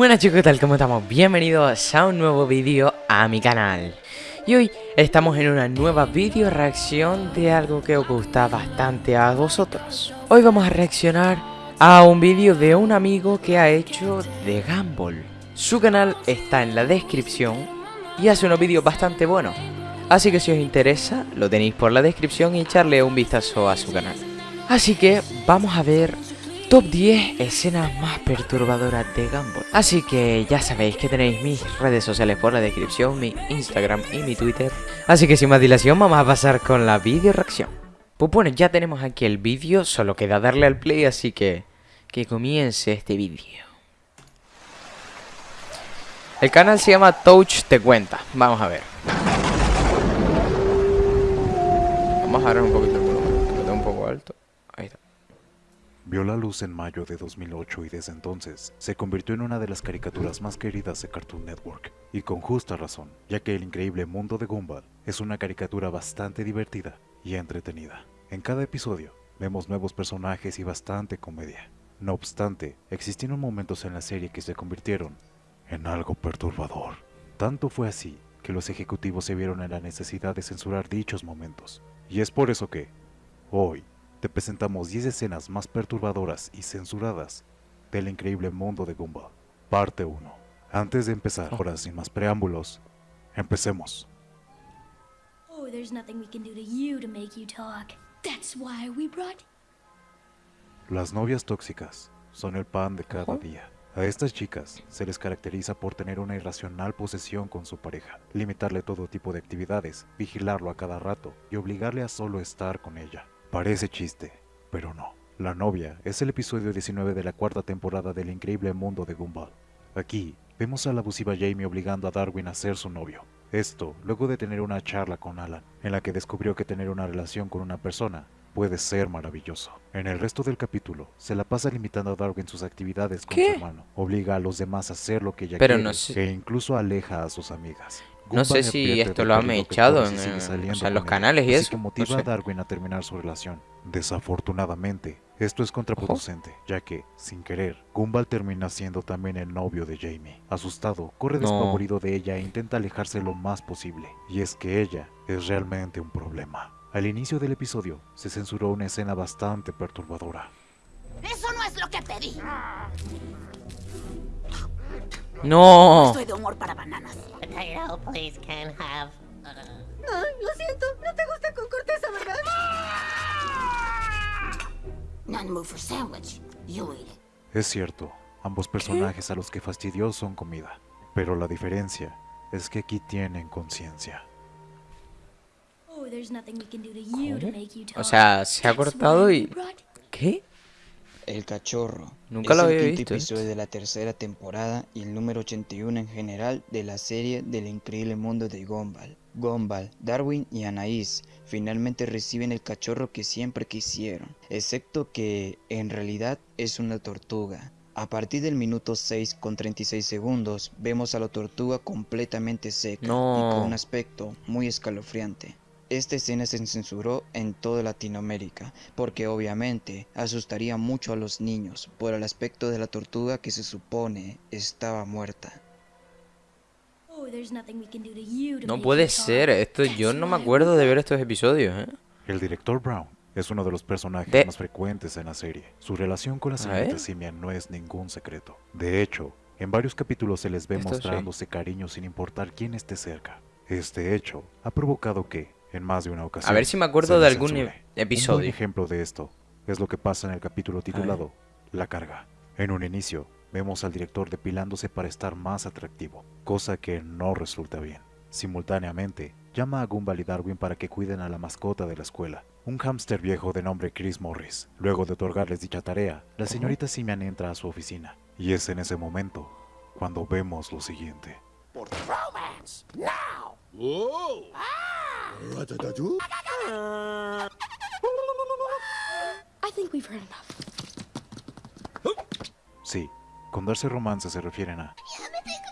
Buenas chicos, ¿qué tal? ¿Cómo estamos? Bienvenidos a un nuevo vídeo a mi canal. Y hoy estamos en una nueva vídeo reacción de algo que os gusta bastante a vosotros. Hoy vamos a reaccionar a un vídeo de un amigo que ha hecho de Gumball. Su canal está en la descripción y hace unos vídeos bastante buenos. Así que si os interesa, lo tenéis por la descripción y echarle un vistazo a su canal. Así que vamos a ver Top 10 escenas más perturbadoras de Gumball. Así que ya sabéis que tenéis mis redes sociales por la descripción, mi Instagram y mi Twitter. Así que sin más dilación vamos a pasar con la video reacción. Pues bueno, ya tenemos aquí el vídeo, solo queda darle al play, así que que comience este vídeo. El canal se llama Touch Te Cuenta. Vamos a ver. Vamos a ver un poquito el volumen, lo tengo un poco alto. Ahí está. Vio la luz en mayo de 2008 y desde entonces se convirtió en una de las caricaturas más queridas de Cartoon Network, y con justa razón, ya que el increíble mundo de Gumball es una caricatura bastante divertida y entretenida. En cada episodio vemos nuevos personajes y bastante comedia. No obstante, existieron momentos en la serie que se convirtieron en algo perturbador. Tanto fue así que los ejecutivos se vieron en la necesidad de censurar dichos momentos. Y es por eso que, hoy, te presentamos 10 escenas más perturbadoras y censuradas del increíble mundo de Gumball. Parte 1. Antes de empezar, ahora sin más preámbulos, empecemos. Oh, there's nothing we can do to you to make you talk. That's why we brought. Las novias tóxicas son el pan de cada día. A estas chicas se les caracteriza por tener una irracional posesión con su pareja, limitarle todo tipo de actividades, vigilarlo a cada rato y obligarle a solo estar con ella. Parece chiste, pero no. La novia es el episodio 19 de la cuarta temporada del increíble mundo de Gumball. Aquí vemos a la abusiva Jamie obligando a Darwin a ser su novio. Esto luego de tener una charla con Alan, en la que descubrió que tener una relación con una persona puede ser maravilloso. En el resto del capítulo, se la pasa limitando a Darwin sus actividades con ¿Qué? su hermano, obliga a los demás a hacer lo que ella Pero quiere no sé- e incluso aleja a sus amigas. No sé si esto lo han echado en, o sea, los él, canales y así eso, que no motiva sé. a Darwin a terminar su relación. Desafortunadamente, esto es contraproducente, ya que, sin querer, Gumball termina siendo también el novio de Jamie. Asustado, corre No. despavorido de ella e intenta alejarse lo más posible. Y es que ella es realmente un problema. Al inicio del episodio, se censuró una escena bastante perturbadora. Eso no es lo que pedí. No. Estoy de humor para bananas. Potato, please, can have. Ay, lo siento. No te gusta con corteza, ¿verdad? None move for sandwich. You eat it. Es cierto, ambos personajes a los que fastidió son comida. Pero la diferencia es que aquí tienen conciencia. Oh, there's nothing we can do to you to ¿Cómo? make you talk. O sea, se ha cortado y... ¿Qué? El Cachorro. Nunca es lo el había quinto visto, ¿eh? episodio de la tercera temporada y el número 81 en general de la serie del increíble mundo de Gumball. Gumball, Darwin y Anaís finalmente reciben el cachorro que siempre quisieron, excepto que en realidad es una tortuga. A partir del minuto 6 con 36 segundos vemos a la tortuga completamente seca y con un aspecto muy escalofriante. Esta escena se censuró en toda Latinoamérica, porque obviamente asustaría mucho a los niños por el aspecto de la tortuga que se supone estaba muerta. Oh, there's nothing we can do to you to No puede ser, esto yo no me acuerdo de ver estos episodios, ¿eh? El director Brown es uno de los personajes De- más frecuentes en la serie. Su relación con la señorita. Simia no es ningún secreto. De hecho, en varios capítulos se les ve Esto sí. mostrándose cariño sin importar quién esté cerca. Este hecho ha provocado que, en más de una ocasión, A ver si me acuerdo de algún e- Un episodio. buen ejemplo de esto es lo que pasa en el capítulo titulado La carga. En un inicio, vemos al director depilándose para estar más atractivo, cosa que no resulta bien. Simultáneamente, llama a Gumball y Darwin para que cuiden a la mascota de la escuela, un hámster viejo de nombre Chris Morris. Luego de otorgarles dicha tarea, la señorita Simian entra a su oficina, y es en ese momento cuando vemos lo siguiente. Romance. Now. I think we've heard enough. Sí, con darse romance se refieren a...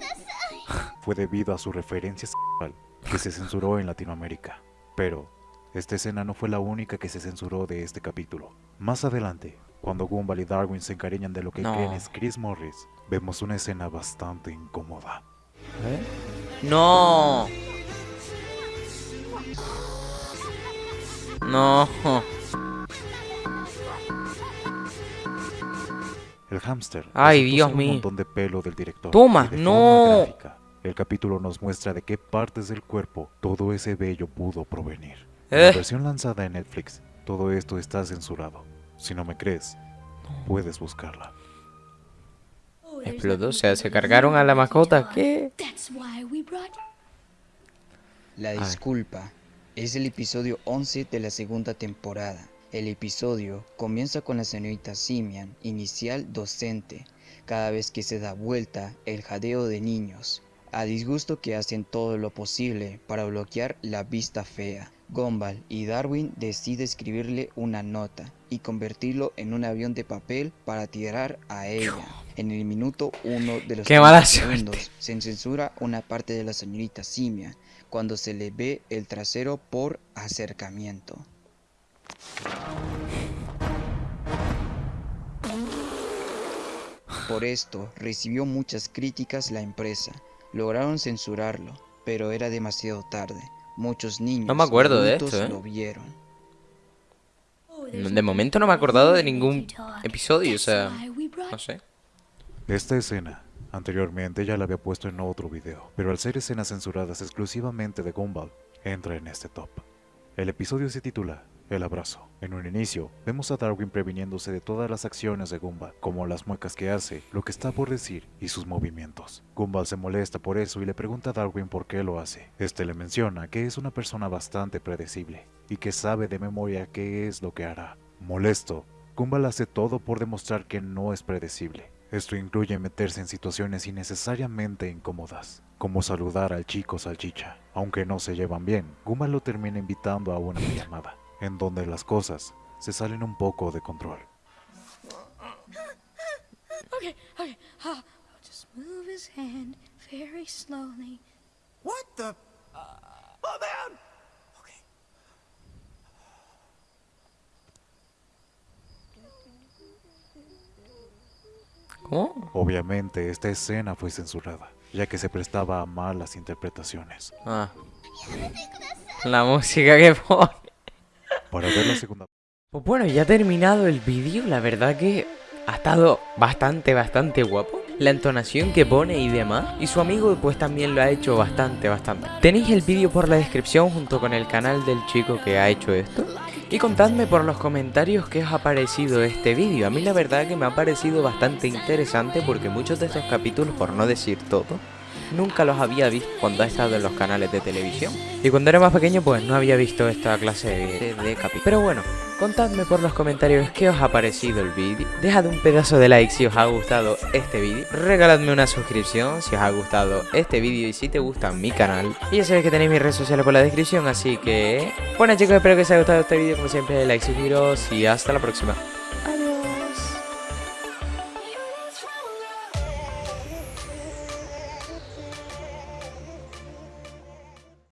Fue debido a su referencia sexual que se censuró en Latinoamérica. Pero, esta escena no fue la única que se censuró de este capítulo. Más adelante, Cuando Gumball y Darwin se encariñan de lo que No. creen es Chris Morris, vemos una escena bastante incómoda. No. No. El hámster Ay, Dios mío. un montón de pelo del director. Toma, no. el capítulo nos muestra de qué partes del cuerpo todo ese vello pudo provenir. En la Eh. versión lanzada en Netflix, todo esto está censurado. Si no me crees, puedes buscarla. Explotó, o sea, se cargaron a la mascota. ¿Qué? That's why we brought La disculpa es el episodio 11 de la segunda temporada. El episodio comienza con la señorita Simian, inicial docente, cada vez que se da vuelta el jadeo de niños, a disgusto que hacen todo lo posible para bloquear la vista fea. Gumball y Darwin decide escribirle una nota y convertirlo en un avión de papel para tirar a ella. En el minuto 1 de los Qué mala 30 suerte. segundos se censura una parte de la señorita Simian cuando se le ve el trasero por acercamiento. Por esto recibió muchas críticas la empresa. Lograron censurarlo, pero era demasiado tarde. Muchos niños No me acuerdo de esto, ¿eh? lo vieron. De momento no me he acordado de ningún episodio, o sea, no sé. Esta escena, anteriormente ya la había puesto en otro video, pero al ser escenas censuradas exclusivamente de Gumball, entra en este top. El episodio se titula El abrazo. En un inicio, vemos a Darwin previniéndose de todas las acciones de Gumball, como las muecas que hace, lo que está por decir y sus movimientos. Gumball se molesta por eso y le pregunta a Darwin por qué lo hace. Este le menciona que es una persona bastante predecible y que sabe de memoria qué es lo que hará. Molesto, Gumball hace todo por demostrar que no es predecible. Esto incluye meterse en situaciones innecesariamente incómodas, como saludar al chico salchicha. Aunque no se llevan bien, Gumball lo termina invitando a una llamada, en donde las cosas se salen un poco de control. Okay, okay. Just move his hand very slowly. What the? oh man! Okay. ¿Cómo? Obviamente, esta escena fue censurada, ya que se prestaba a malas interpretaciones. Ah. La música que pone. Para ver la segunda Pues bueno, ya ha terminado el vídeo, la verdad que ha estado bastante, bastante guapo. La entonación que pone y demás. Y su amigo pues también lo ha hecho bastante, bastante. Tenéis el vídeo por la descripción junto con el canal del chico que ha hecho esto. Y contadme por los comentarios qué os ha parecido este vídeo. A mí la verdad que me ha parecido bastante interesante porque muchos de estos capítulos, por no decir todo, nunca los había visto cuando ha estado en los canales de televisión. Y cuando era más pequeño pues no había visto esta clase de, de capítulos. Pero bueno, contadme por los comentarios qué os ha parecido el vídeo. Dejad un pedazo de like si os ha gustado este vídeo. Regaladme una suscripción si os ha gustado este vídeo y si te gusta mi canal. Y ya sabéis que tenéis mis redes sociales por la descripción, así que... Bueno chicos, espero que os haya gustado este vídeo. Como siempre, like, suscribiros y hasta la próxima.